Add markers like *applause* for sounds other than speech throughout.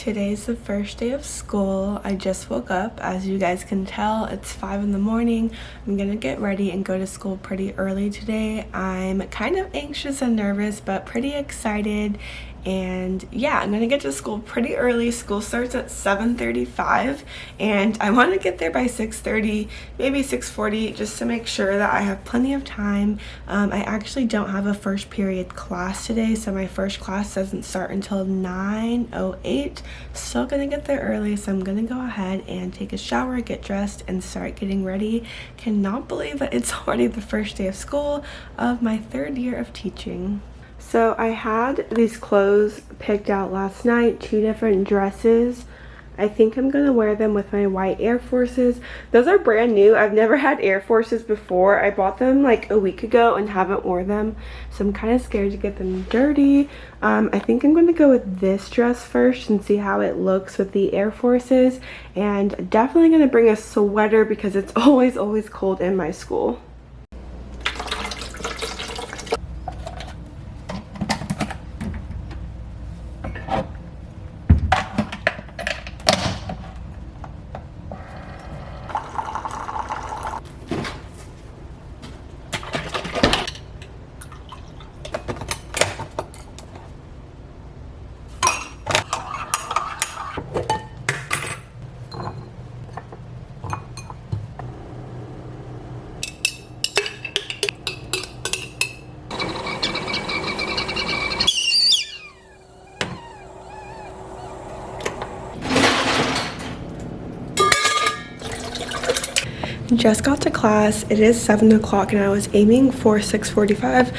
Today's the first day of school. I just woke up. As you guys can tell, it's 5 in the morning. I'm gonna get ready and go to school pretty early today. I'm kind of anxious and nervous, but pretty excited and yeah i'm gonna get to school pretty early. School starts at 7:35, and i want to get there by 6:30, maybe 6:40, just to make sure that i have plenty of time. Um, i actually don't have a first period class today so my first class doesn't start until 9:08. still gonna get there early so i'm gonna go ahead and take a shower get dressed and start getting ready. Cannot believe that it's *laughs* already the first day of school of my third year of teaching so I had these clothes picked out last night, two different dresses. I think I'm going to wear them with my white Air Forces. Those are brand new. I've never had Air Forces before. I bought them like a week ago and haven't worn them. So I'm kind of scared to get them dirty. Um, I think I'm going to go with this dress first and see how it looks with the Air Forces. And definitely going to bring a sweater because it's *laughs* always, always cold in my school. Just got to class. It is seven o'clock and i was aiming for 6:45,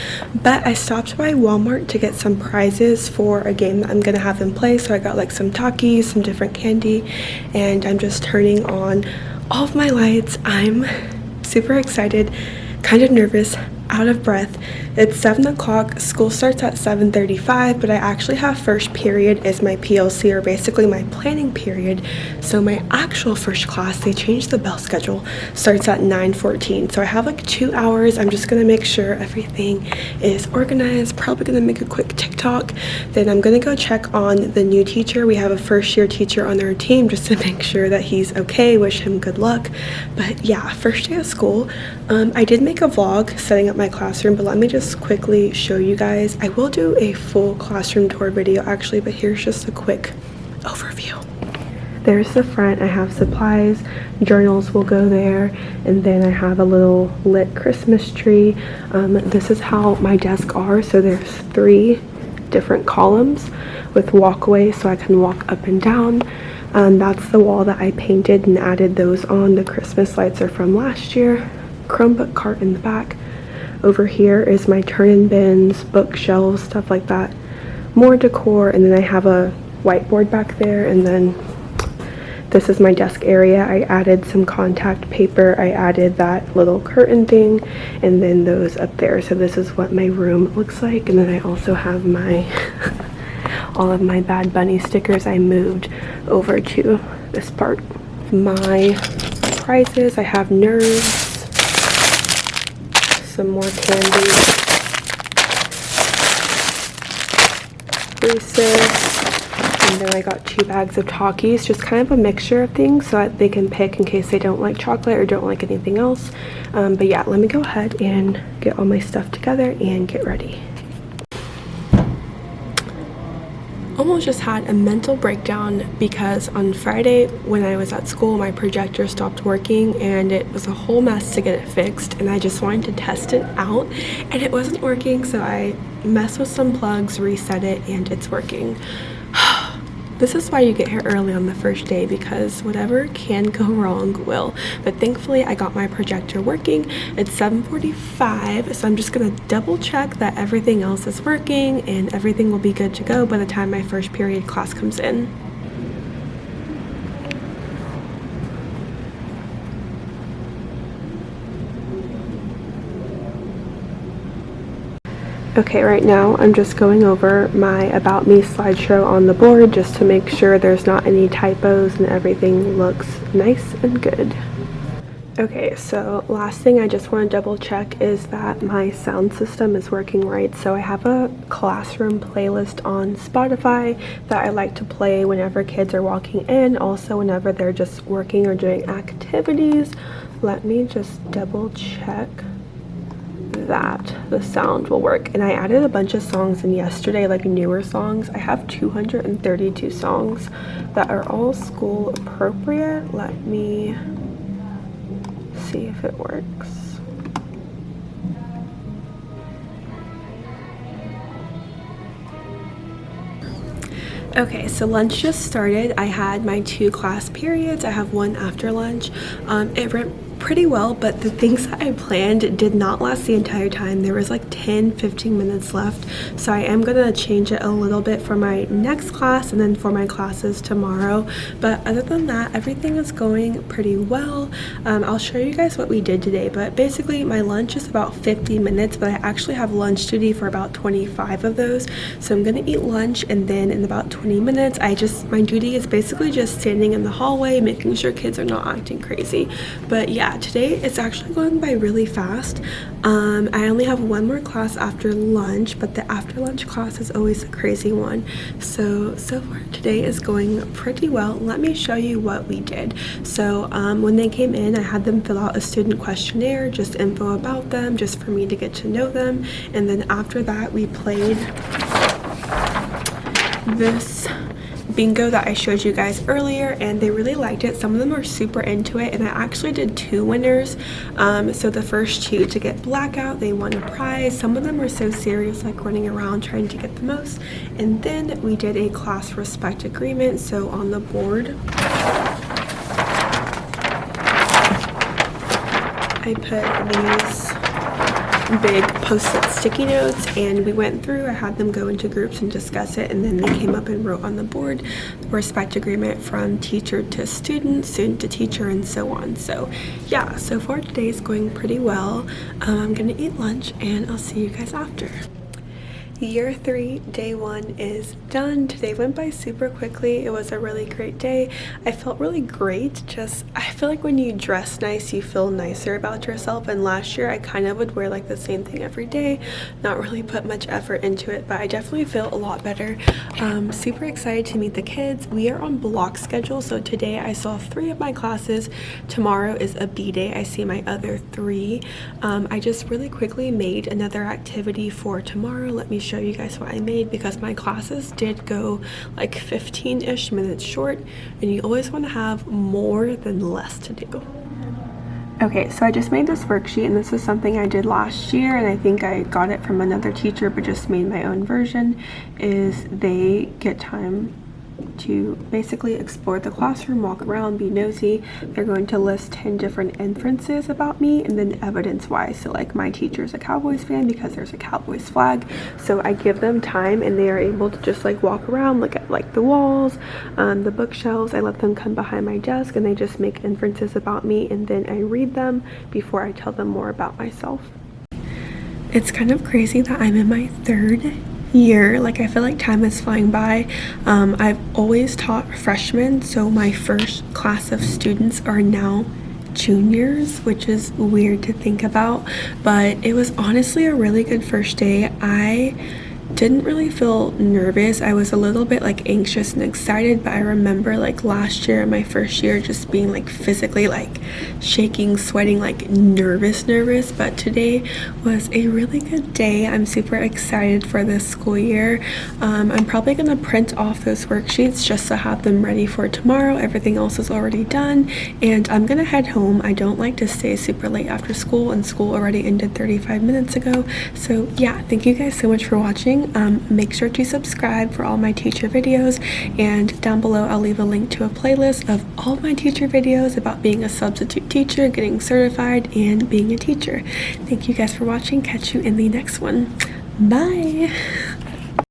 but i stopped by walmart to get some prizes for a game that i'm gonna have in play. So i got like some takis some different candy and i'm just turning on all of my lights. I'm super excited kind of nervous out of breath. It's 7 o'clock. School starts at 7:35, but i actually have first period is my plc or basically my planning period. So my actual first class they changed the bell schedule starts at 9:14. so i have like two hours. I'm just gonna make sure everything is organized. Probably gonna make a quick tiktok. Then i'm gonna go check on the new teacher. We have a first year teacher on our team just to *laughs* make sure that he's okay. Wish him good luck. But yeah first day of school um, i did make a vlog setting up my classroom but let me just quickly show you guys. I will do a full classroom tour video actually but here's just a quick overview. There's the front i have supplies journals will go there and then i have a little lit christmas tree. Um, this is how my desk are so there's three different columns with walkways so i can walk up and down. Um, that's the wall that i painted and added those on. The christmas lights are from last year. Chromebook cart in the back over here is my turn-in bins, bookshelves, stuff like that. More decor, and then I have a whiteboard back there, and then this is my desk area. I added some contact paper. I added that little curtain thing, and then those up there. So this is what my room looks like, and then I also have my *laughs* all of my Bad Bunny stickers I moved over to this part. My prizes, I have Nerds, some more candy. Reese's. And then I got two bags of Takis, just kind of a mixture of things so that they can pick in case they don't like chocolate or don't like anything else. Um, but yeah, let me go ahead and get all my stuff together and get ready. Almost just had a mental breakdown because on Friday when I was at school my projector stopped working and it was a whole mess to get it fixed and I just wanted to test it out and it wasn't working so I messed with some plugs reset it and it's working this is why you get here early on the first day because whatever can go *laughs* wrong will. But thankfully I got my projector working. It's 7.45 so I'm just going to double check that everything else is working and everything will be good to go by the time my first period class comes in. Okay, right now I'm just going over my About Me slideshow on the board just to make sure there's not any typos and everything looks nice and good. Okay, so last thing I just want to double check is that my sound system is working right. So I have a classroom playlist on Spotify that I like to play whenever kids are walking in, also whenever they're just working or doing activities. Let me just double check that the sound will work and i added a bunch of songs in yesterday like newer songs i have 232 songs that are all school appropriate let me see if it works. Okay, so lunch just started. I had my two class periods. I have one after lunch. Um, it pretty well, but the things that I planned did not last the entire time. There was like 10, 15 minutes left. So I am gonna change it a little bit for my next class and then for my classes tomorrow. But other than that, everything is going pretty well. Um, I'll show you guys what we did today, but basically my lunch is about 50 minutes, but I actually have lunch duty for about 25 of those. So I'm gonna eat lunch and then in about 20 minutes, I just, my duty is basically just standing in the hallway, making sure kids are not acting crazy. But yeah, yeah, today it's actually going by really fast. Um, I only have one more class after lunch, but the after lunch class is always a crazy one. So, so far today is going pretty well. Let me show you what we did. So um, when they came in, I had them fill out a student questionnaire, just info about them, just for me to get to know them. And then after that, we played this bingo that I showed you guys earlier and they really liked it. Some of them are super into it and I actually did two winners. Um, so the first two to get blackout, they won a prize. Some of them were so serious like running around trying to get the most. And then we did a class respect agreement. So on the board, I put these big post-it sticky notes and we went through i had them go into groups and discuss it and then they came up and wrote on the board respect agreement from teacher to student student to teacher and so on. So yeah so far today is going pretty well. Um, i'm gonna eat lunch and i'll see you guys after year three day one is done. Today went by super quickly. It was a really great day. I felt really great. Just i feel like when you dress nice you feel nicer about yourself. And last year i kind of would wear like the same thing every day not really put much effort into it but i definitely feel a lot better. Um super excited to meet the kids. We are on block schedule so today i saw three of my classes. Tomorrow is a b day. I see my other three. Um, i just really quickly made another activity for tomorrow. Let me show show you guys what I made because my classes did go like 15-ish minutes short and you always want to have more than less to do. Okay, so I just made this worksheet and this is something I did last year and I think I got it from another teacher but just made my own version is they get time to basically explore the classroom, walk around, be nosy. They're going to list 10 different inferences about me and then evidence why. So like my teacher's a Cowboys fan because there's a Cowboys flag. So I give them time and they are able to just like walk around, look at like the walls, um, the bookshelves. I let them come behind my desk and they just make inferences about me and then I read them before I tell them more about myself. It's kind of crazy that I'm in my third year like i feel like time is flying by. Um, i've always taught freshmen so my first class of students are now juniors which is weird to think about but it was honestly a really good first day. I didn't really feel nervous. I was a little bit like anxious and excited, but I remember like last year, my first year, just being like physically like shaking, sweating, like nervous, nervous. But today was a really good day. I'm super excited for this school year. Um, I'm probably gonna print off those worksheets just to have them ready for tomorrow. Everything else is already done and I'm gonna head home. I don't like to stay super late after school and school already ended 35 minutes ago. So yeah, thank you guys so much for watching um, make sure to subscribe for all my teacher videos and down below I'll leave a link to a playlist of all my teacher videos about being a substitute teacher, getting certified, and being a teacher. Thank you guys for watching. Catch you in the next one. Bye! *laughs*